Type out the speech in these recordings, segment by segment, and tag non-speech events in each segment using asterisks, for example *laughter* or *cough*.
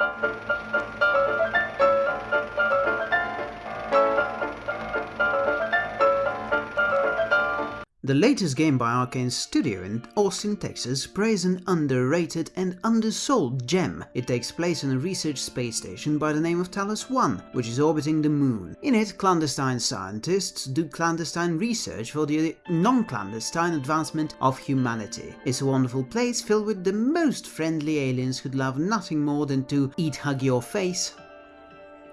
Thank you. The latest game by Arkane Studio in Austin, Texas Prey's an underrated and undersold gem. It takes place on a research space station by the name of Talos 1, which is orbiting the moon. In it, clandestine scientists do clandestine research for the non-clandestine advancement of humanity. It's a wonderful place filled with the most friendly aliens who'd love nothing more than to eat hug your face.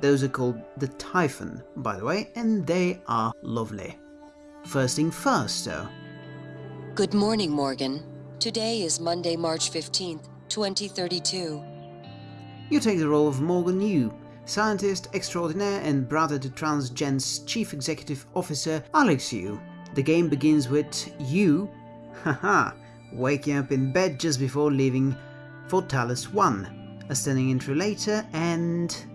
Those are called the Typhon, by the way, and they are lovely. First thing first, though. Good morning, Morgan. Today is Monday, March 15th, 2032. You take the role of Morgan Yu, scientist extraordinaire and brother to Transgen's chief executive officer Alex Yu. The game begins with you, *laughs* haha, waking up in bed just before leaving for Talos 1. A stunning intro later and...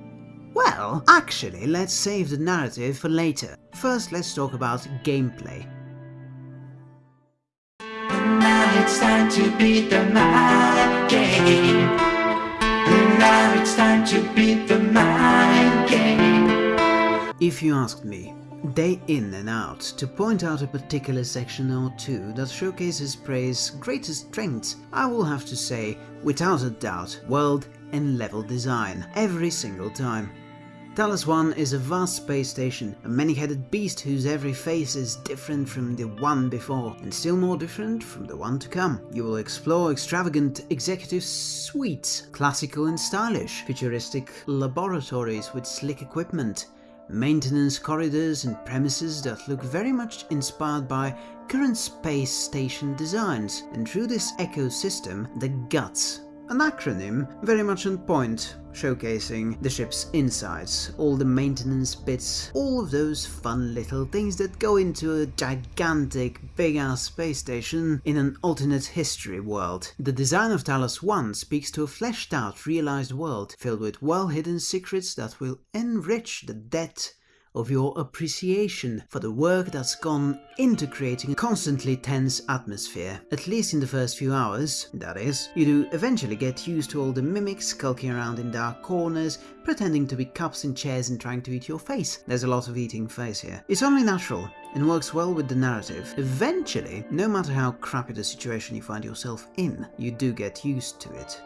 Well, actually, let's save the narrative for later. First, let's talk about gameplay. Now it's time to beat the mind game. Now it's time to beat the mind game. If you asked me, day in and out, to point out a particular section or two that showcases Prey's greatest strengths, I will have to say, without a doubt, world and level design, every single time. Talos 1 is a vast space station, a many-headed beast whose every face is different from the one before, and still more different from the one to come. You will explore extravagant executive suites, classical and stylish, futuristic laboratories with slick equipment, maintenance corridors and premises that look very much inspired by current space station designs, and through this ecosystem, the guts an acronym very much on point, showcasing the ship's insides, all the maintenance bits, all of those fun little things that go into a gigantic big-ass space station in an alternate history world. The design of Talos 1 speaks to a fleshed out, realized world filled with well-hidden secrets that will enrich the depth of your appreciation for the work that's gone into creating a constantly tense atmosphere. At least in the first few hours, that is. You do eventually get used to all the mimics skulking around in dark corners, pretending to be cups and chairs and trying to eat your face. There's a lot of eating face here. It's only natural and works well with the narrative. Eventually, no matter how crappy the situation you find yourself in, you do get used to it.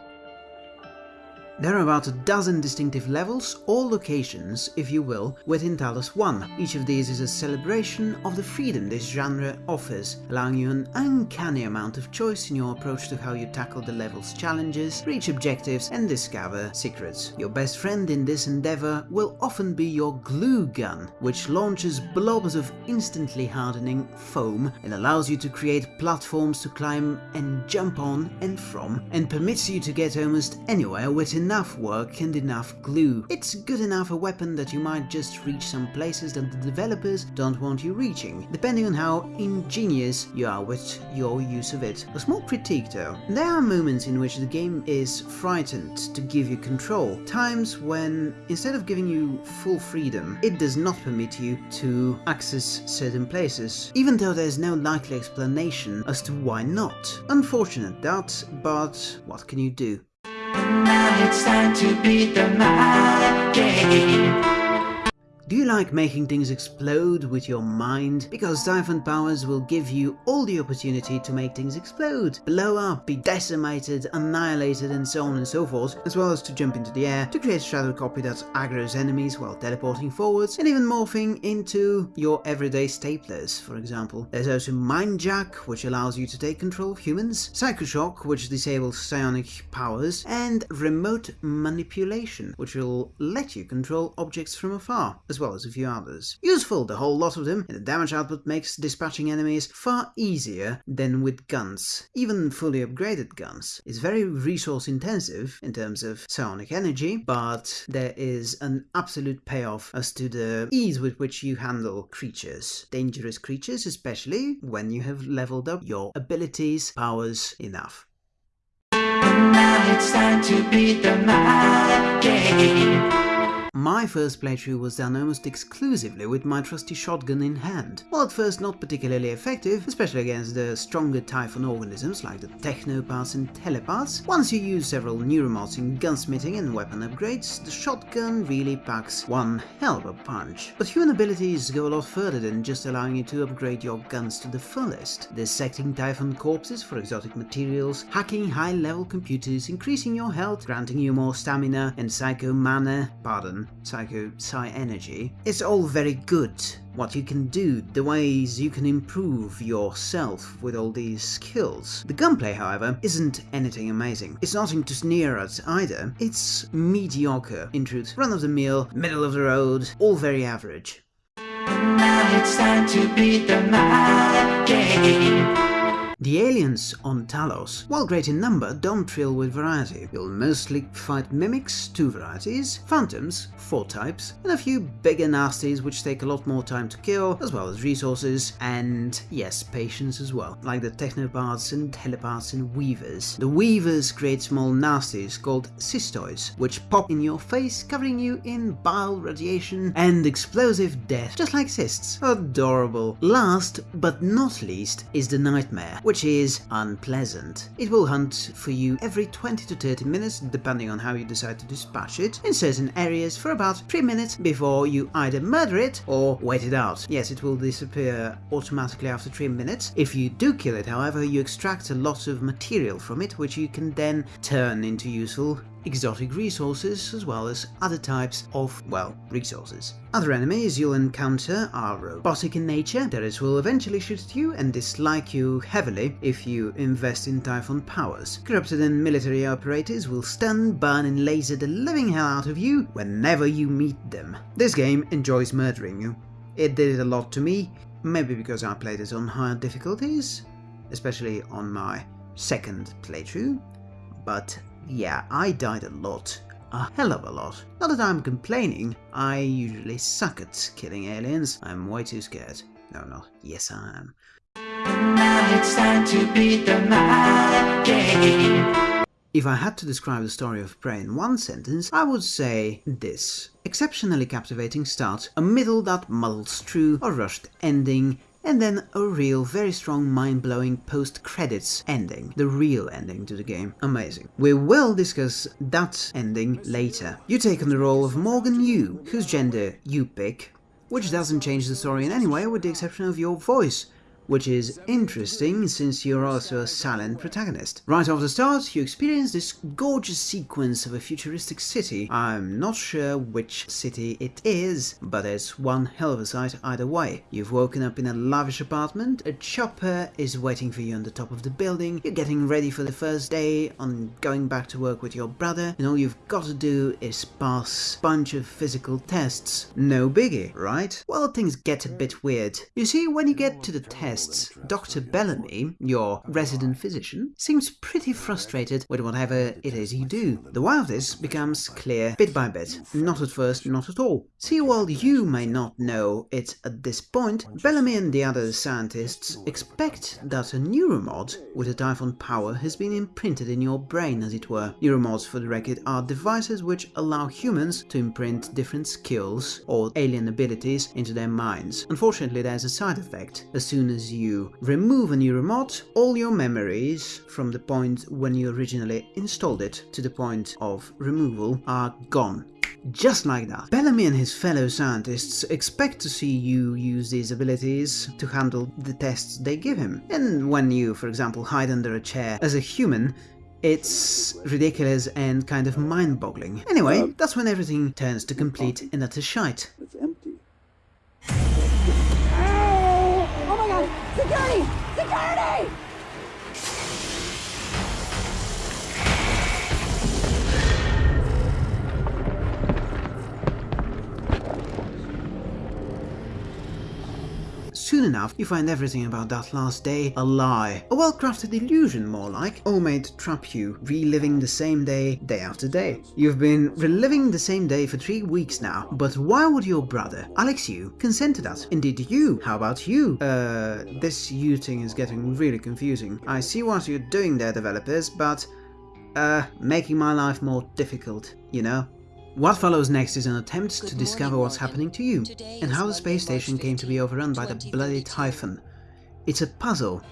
There are about a dozen distinctive levels, or locations, if you will, within Talos 1. Each of these is a celebration of the freedom this genre offers, allowing you an uncanny amount of choice in your approach to how you tackle the level's challenges, reach objectives and discover secrets. Your best friend in this endeavor will often be your glue gun, which launches blobs of instantly hardening foam and allows you to create platforms to climb and jump on and from, and permits you to get almost anywhere within enough work and enough glue. It's good enough a weapon that you might just reach some places that the developers don't want you reaching, depending on how ingenious you are with your use of it. A small critique though, there are moments in which the game is frightened to give you control, times when instead of giving you full freedom, it does not permit you to access certain places, even though there's no likely explanation as to why not. Unfortunate that, but what can you do? Now it's time to beat the mind game. Do you like making things explode with your mind? Because Typhon powers will give you all the opportunity to make things explode, blow up, be decimated, annihilated and so on and so forth, as well as to jump into the air to create shadow copy that aggroes enemies while teleporting forwards, and even morphing into your everyday staplers, for example. There's also Mind Jack, which allows you to take control of humans, Psychoshock, which disables psionic powers, and Remote Manipulation, which will let you control objects from afar, as well as a few others. Useful, the whole lot of them, and the damage output makes dispatching enemies far easier than with guns. Even fully upgraded guns. It's very resource intensive in terms of psionic energy, but there is an absolute payoff as to the ease with which you handle creatures. Dangerous creatures, especially when you have leveled up your abilities, powers enough. Now it's time to beat the game. My first playthrough was done almost exclusively with my trusty shotgun in hand. While at first not particularly effective, especially against the stronger Typhon organisms like the Technopaths and Telepaths, once you use several neuromods in gunsmithing and weapon upgrades, the shotgun really packs one hell of a punch. But human abilities go a lot further than just allowing you to upgrade your guns to the fullest. Dissecting Typhon corpses for exotic materials, hacking high-level computers, increasing your health, granting you more stamina and psycho mana, pardon, psycho psi energy. It's all very good, what you can do, the ways you can improve yourself with all these skills. The gunplay, however, isn't anything amazing. It's nothing to sneer at either. It's mediocre, in truth. Run-of-the-mill, middle of the road, all very average. Now it's time to beat the game. The aliens on Talos, while great in number, don't thrill with variety. You'll mostly fight mimics, two varieties, phantoms, four types, and a few bigger nasties which take a lot more time to kill, as well as resources, and yes, patience as well, like the technopaths and telepaths and weavers. The weavers create small nasties called cystoids, which pop in your face, covering you in bile radiation and explosive death, just like cysts. Adorable. Last, but not least, is the nightmare, which is unpleasant. It will hunt for you every 20 to 30 minutes, depending on how you decide to dispatch it, in certain areas for about 3 minutes before you either murder it or wait it out. Yes, it will disappear automatically after 3 minutes. If you do kill it, however, you extract a lot of material from it, which you can then turn into useful exotic resources as well as other types of, well, resources. Other enemies you'll encounter are robotic in nature, that will eventually shoot at you and dislike you heavily if you invest in Typhon powers. Corrupted and military operators will stun, burn and laser the living hell out of you whenever you meet them. This game enjoys murdering you. It did it a lot to me, maybe because I played it on higher difficulties, especially on my second playthrough, but yeah, I died a lot. A hell of a lot. Not that I'm complaining, I usually suck at killing aliens. I'm way too scared. No, not. Yes, I am. Now it's time to beat the mind game. If I had to describe the story of Prey in one sentence, I would say this. Exceptionally captivating start, a middle that muddles through, a rushed ending, and then a real, very strong, mind-blowing post-credits ending. The real ending to the game. Amazing. We will discuss that ending later. You take on the role of Morgan Yu, whose gender you pick, which doesn't change the story in any way with the exception of your voice which is interesting since you're also a silent protagonist. Right off the start, you experience this gorgeous sequence of a futuristic city. I'm not sure which city it is, but it's one hell of a sight either way. You've woken up in a lavish apartment, a chopper is waiting for you on the top of the building, you're getting ready for the first day on going back to work with your brother, and all you've got to do is pass a bunch of physical tests. No biggie, right? Well, things get a bit weird. You see, when you get to the test, Dr. Bellamy, your resident physician, seems pretty frustrated with whatever it is you do. The why of this becomes clear bit by bit, not at first, not at all. See, while you may not know it at this point, Bellamy and the other scientists expect that a neuromod with a Typhon power has been imprinted in your brain, as it were. Neuromods, for the record, are devices which allow humans to imprint different skills or alien abilities into their minds. Unfortunately, there's a side effect. As soon as you remove a neuromod, all your memories from the point when you originally installed it to the point of removal are gone. Just like that. Bellamy and his fellow scientists expect to see you use these abilities to handle the tests they give him. And when you, for example, hide under a chair as a human, it's ridiculous and kind of mind-boggling. Anyway, uh, that's when everything turns to complete and utter shite. It's empty. Security! Security! Soon enough, you find everything about that last day a lie. A well-crafted illusion, more like. All made to trap you, reliving the same day, day after day. You've been reliving the same day for three weeks now, but why would your brother, Alex Yu, consent to that? Indeed you. How about you? Uh, this you thing is getting really confusing. I see what you're doing there, developers, but... Uh, making my life more difficult, you know? What follows next is an attempt Good to discover morning, what's Morgan. happening to you Today and how the space station came to be overrun by the bloody 2022. Typhon. It's a puzzle,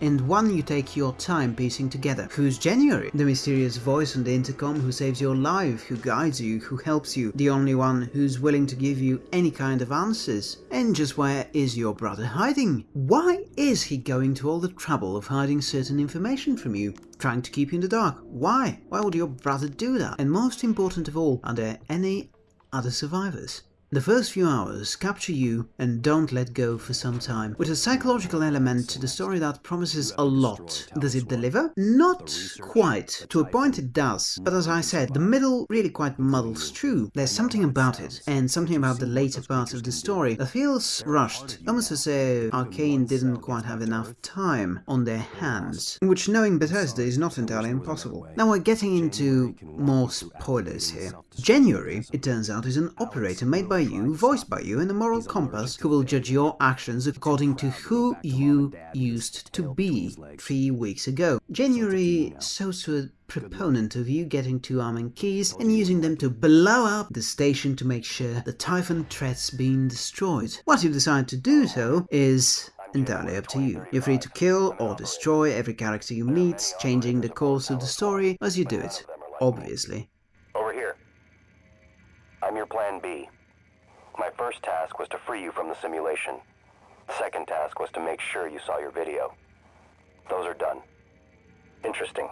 and one you take your time piecing together. Who's January? The mysterious voice on the intercom who saves your life, who guides you, who helps you, the only one who's willing to give you any kind of answers. And just where is your brother hiding? Why is he going to all the trouble of hiding certain information from you? Trying to keep you in the dark? Why? Why would your brother do that? And most important of all, are there any other survivors? The first few hours capture you and don't let go for some time, with a psychological element to the story that promises a lot. Does it deliver? Not quite. To a point it does, but as I said, the middle really quite muddles through. There's something about it, and something about the later parts of the story that feels rushed, almost as though Arkane didn't quite have enough time on their hands, which knowing Bethesda is not entirely impossible. Now we're getting into more spoilers here. January, it turns out, is an operator made by you, voiced by you, and a moral compass who will judge your actions according to who you used to be three weeks ago. January a proponent of you getting two arming keys and using them to blow up the station to make sure the Typhon threat's being destroyed. What you decide to do, though, is entirely up to you. You're free to kill or destroy every character you meet, changing the course of the story as you do it, obviously. Over here. I'm your plan B. My first task was to free you from the simulation. Second task was to make sure you saw your video. Those are done. Interesting.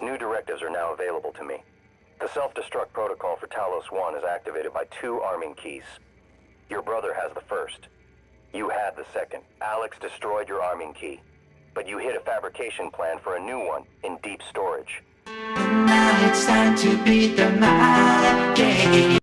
New directives are now available to me. The self-destruct protocol for Talos 1 is activated by two arming keys. Your brother has the first. You had the second. Alex destroyed your arming key. But you hid a fabrication plan for a new one in deep storage. Now it's time to beat the mind game.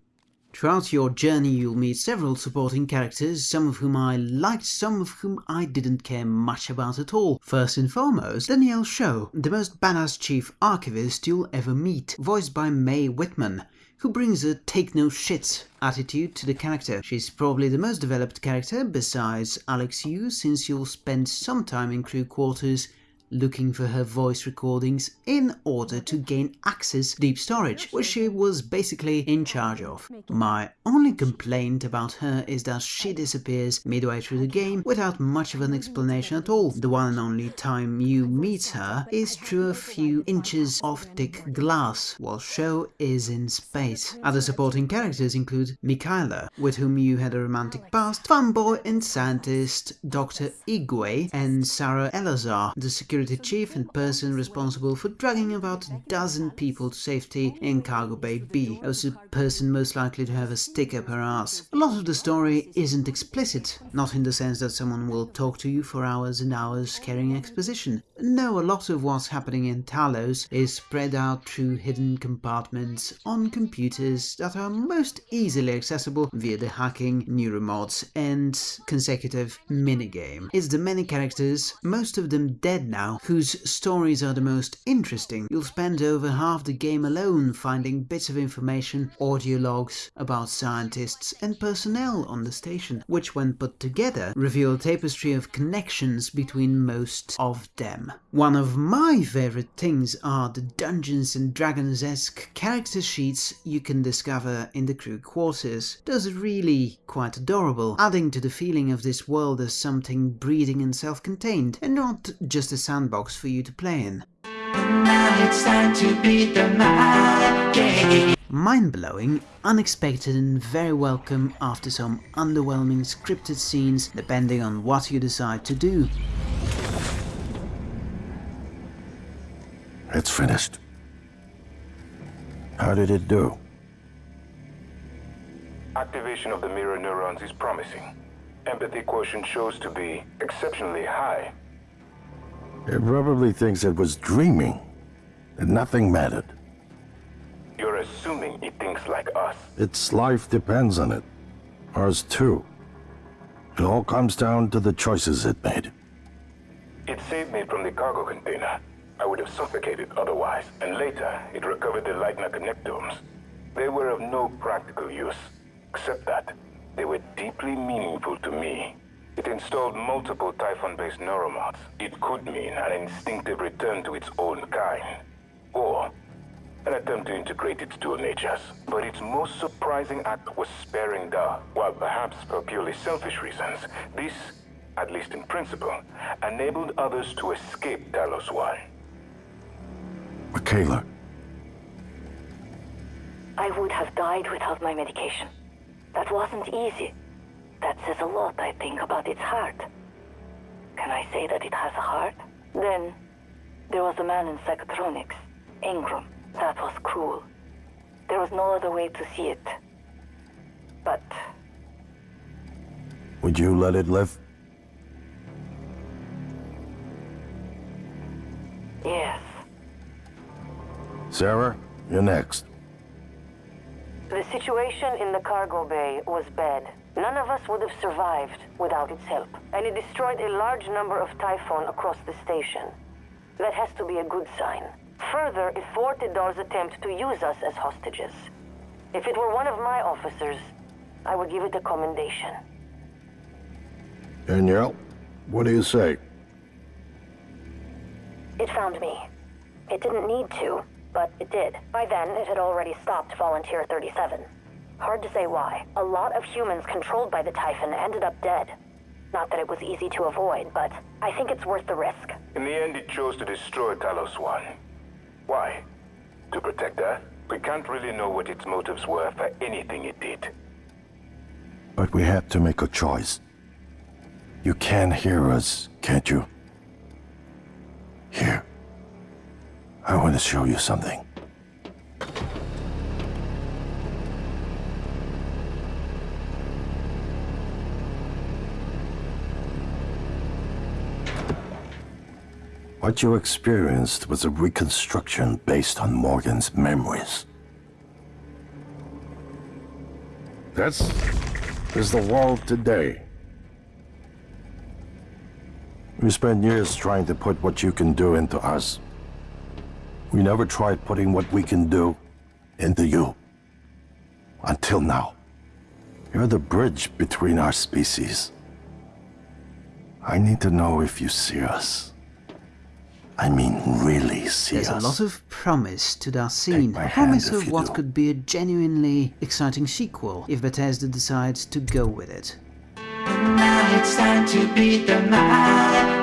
Throughout your journey you'll meet several supporting characters, some of whom I liked, some of whom I didn't care much about at all. First and foremost, Danielle Shaw, the most badass chief archivist you'll ever meet, voiced by Mae Whitman, who brings a take no shit attitude to the character. She's probably the most developed character besides Alex Yu since you'll spend some time in crew quarters looking for her voice recordings in order to gain access deep storage, which she was basically in charge of. My only complaint about her is that she disappears midway through the game without much of an explanation at all. The one and only time you meet her is through a few inches of thick glass, while Shaw is in space. Other supporting characters include Mikaela, with whom you had a romantic past, fanboy and scientist Dr. Igwe, and Sarah Elazar, the security chief and person responsible for dragging about a dozen people to safety in Cargo Bay B, the person most likely to have a stick up her ass. A lot of the story isn't explicit, not in the sense that someone will talk to you for hours and hours carrying exposition. No, a lot of what's happening in Talos is spread out through hidden compartments on computers that are most easily accessible via the hacking, neuromods, and consecutive minigame. It's the many characters, most of them dead now, whose stories are the most interesting. You'll spend over half the game alone finding bits of information, audio logs about scientists and personnel on the station, which when put together reveal a tapestry of connections between most of them. One of my favorite things are the Dungeons and Dragons-esque character sheets you can discover in the crew quarters. Those are really quite adorable, adding to the feeling of this world as something breathing and self-contained, and not just a sandbox for you to play in. Now it's time to beat the mind game. Mind-blowing, unexpected and very welcome after some underwhelming scripted scenes depending on what you decide to do. It's finished. How did it do? Activation of the mirror neurons is promising. Empathy quotient shows to be exceptionally high. It probably thinks it was dreaming, and nothing mattered. You're assuming it thinks like us. Its life depends on it. Ours too. It all comes down to the choices it made. It saved me from the cargo container. I would have suffocated otherwise. And later, it recovered the Leitner connectomes. They were of no practical use, except that they were deeply meaningful to me. It installed multiple Typhon-based neuromods. It could mean an instinctive return to its own kind. Or an attempt to integrate its dual natures. But its most surprising act was sparing Dahl. While perhaps for purely selfish reasons, this, at least in principle, enabled others to escape Talos 1. Michaela, I would have died without my medication. That wasn't easy. That says a lot, I think, about its heart. Can I say that it has a heart? Then, there was a man in psychotronics, Ingram. That was cruel. There was no other way to see it. But would you let it live? yes, Sarah, you're next. the situation in the cargo bay was bad. None of us would have survived without its help. And it destroyed a large number of Typhon across the station. That has to be a good sign. Further, it thwarted Dahl's attempt to use us as hostages. If it were one of my officers, I would give it a commendation. Danielle, what do you say? It found me. It didn't need to, but it did. By then, it had already stopped Volunteer 37. Hard to say why. A lot of humans controlled by the Typhon ended up dead. Not that it was easy to avoid, but I think it's worth the risk. In the end, it chose to destroy Talos 1. Why? To protect Earth? We can't really know what its motives were for anything it did. But we had to make a choice. You can hear us, can't you? Here. I want to show you something. What you experienced was a reconstruction based on Morgan's memories. That's... is the world today. We spent years trying to put what you can do into us. We never tried putting what we can do into you. Until now. You're the bridge between our species. I need to know if you see us. I mean, really see There's us. a lot of promise to that scene. A promise of what do. could be a genuinely exciting sequel if Bethesda decides to go with it. It's time to beat the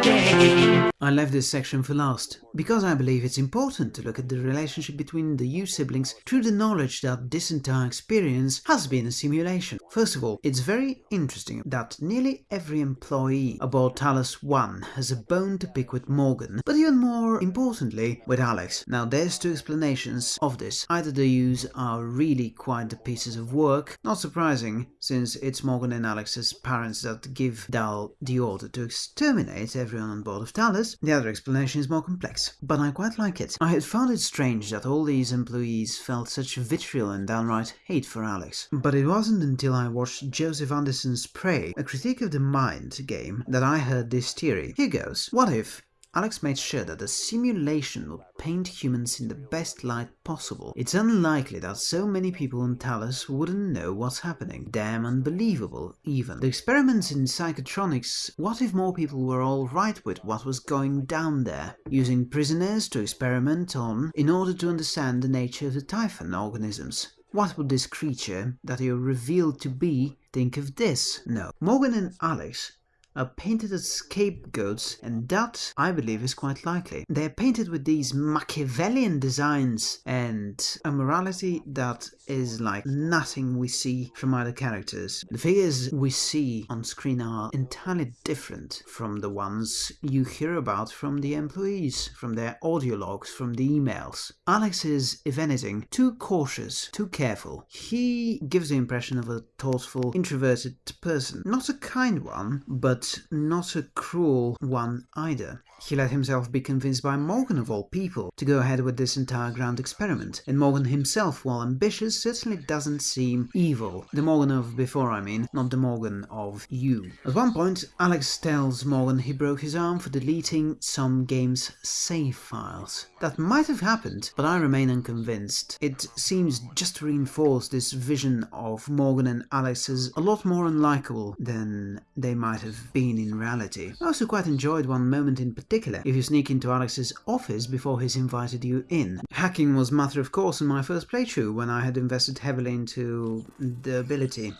game. I left this section for last, because I believe it's important to look at the relationship between the Yu siblings through the knowledge that this entire experience has been a simulation. First of all, it's very interesting that nearly every employee aboard Talos 1 has a bone to pick with Morgan, but even more importantly, with Alex. Now there's two explanations of this. Either the Yu's are really quite the pieces of work, not surprising, since it's Morgan and Alex's parents that give Dahl the order to exterminate everyone on board of Talos, The other explanation is more complex, but I quite like it. I had found it strange that all these employees felt such vitriol and downright hate for Alex. But it wasn't until I watched Joseph Anderson's Prey, a critique of the mind game, that I heard this theory. Here goes. What if Alex made sure that the simulation would paint humans in the best light possible. It's unlikely that so many people on Talos wouldn't know what's happening. Damn unbelievable, even. The experiments in psychotronics, what if more people were alright with what was going down there? Using prisoners to experiment on in order to understand the nature of the Typhon organisms. What would this creature that you're revealed to be think of this? No. Morgan and Alex are painted as scapegoats, and that, I believe, is quite likely. They are painted with these Machiavellian designs and a morality that is like nothing we see from other characters. The figures we see on screen are entirely different from the ones you hear about from the employees, from their audio logs, from the emails. Alex is, if anything, too cautious, too careful. He gives the impression of a thoughtful, introverted person. Not a kind one, but not a cruel one either. He let himself be convinced by Morgan of all people to go ahead with this entire grand experiment, and Morgan himself, while ambitious, certainly doesn't seem evil. The Morgan of before, I mean, not the Morgan of you. At one point, Alex tells Morgan he broke his arm for deleting some game's save files. That might have happened, but I remain unconvinced. It seems just to reinforce this vision of Morgan and Alex as a lot more unlikable than they might have been in reality. I also quite enjoyed one moment in particular, if you sneak into Alex's office before he's invited you in. Hacking was matter of course in my first playthrough when I had invested heavily into the ability.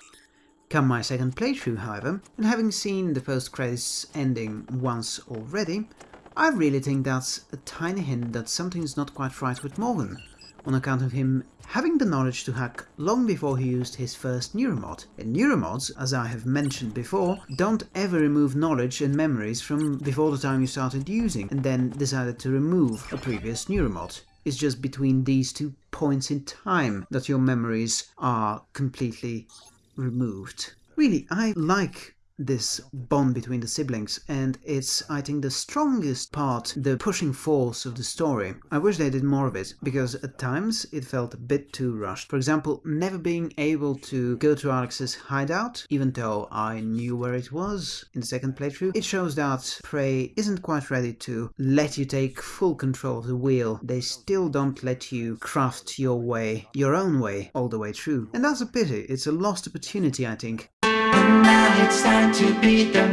Come my second playthrough, however, and having seen the post-credits ending once already, I really think that's a tiny hint that something's not quite right with Morgan, on account of him having the knowledge to hack long before he used his first neuromod. And neuromods, as I have mentioned before, don't ever remove knowledge and memories from before the time you started using, and then decided to remove a previous neuromod. It's just between these two points in time that your memories are completely removed. Really, I like this bond between the siblings and it's I think the strongest part, the pushing force of the story. I wish they did more of it because at times it felt a bit too rushed. For example, never being able to go to Alex's hideout even though I knew where it was in the second playthrough. It shows that Prey isn't quite ready to let you take full control of the wheel. They still don't let you craft your way, your own way all the way through. And that's a pity. It's a lost opportunity I think. Now it's time to beat the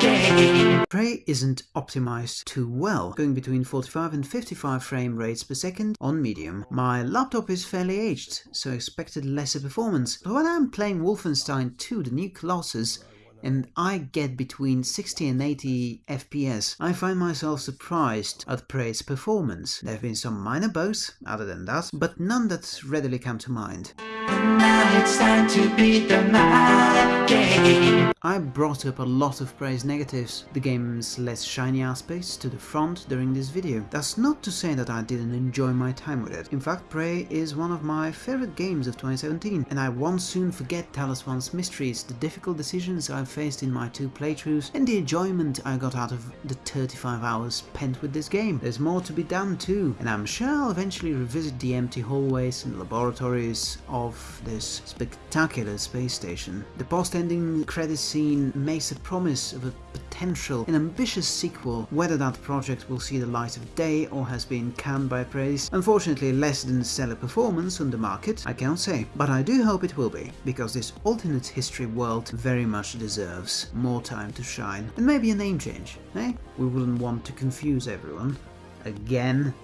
game. Prey isn't optimized too well, going between 45 and 55 frame rates per second on medium. My laptop is fairly aged, so I expected lesser performance, but when I'm playing Wolfenstein 2 The New Colossus, and I get between 60 and 80 FPS, I find myself surprised at Prey's performance. There have been some minor bugs, other than that, but none that readily come to mind. Now it's time to beat the mind game. I brought up a lot of Prey's negatives, the game's less shiny aspects to the front during this video. That's not to say that I didn't enjoy my time with it. In fact, Prey is one of my favorite games of 2017, and I won't soon forget Talos One's mysteries, the difficult decisions I've faced in my two playthroughs, and the enjoyment I got out of the 35 hours spent with this game. There's more to be done too, and I'm sure I'll eventually revisit the empty hallways and laboratories of this spectacular space station. The post-ending credit scene makes a promise of a potential and ambitious sequel. Whether that project will see the light of day or has been canned by Prey's, unfortunately less than stellar performance on the market, I cannot say. But I do hope it will be, because this alternate history world very much deserves more time to shine. And maybe a name change, eh? We wouldn't want to confuse everyone. Again.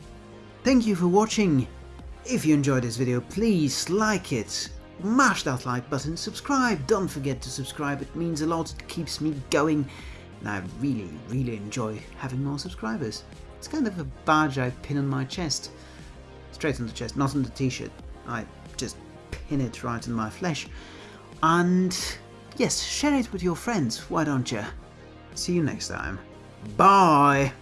Thank you for watching. If you enjoyed this video, please like it, mash that like button, subscribe, don't forget to subscribe, it means a lot, it keeps me going, and I really, really enjoy having more subscribers. It's kind of a badge I pin on my chest, straight on the chest, not on the t-shirt, I just pin it right on my flesh, and yes, share it with your friends, why don't you? See you next time. Bye!